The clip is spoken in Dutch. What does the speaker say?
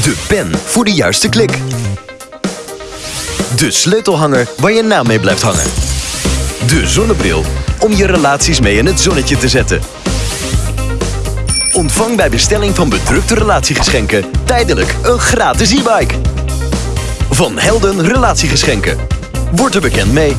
De pen voor de juiste klik. De sleutelhanger waar je naam mee blijft hangen. De zonnebril om je relaties mee in het zonnetje te zetten. Ontvang bij bestelling van bedrukte relatiegeschenken tijdelijk een gratis e-bike. Van Helden Relatiegeschenken. Word er bekend mee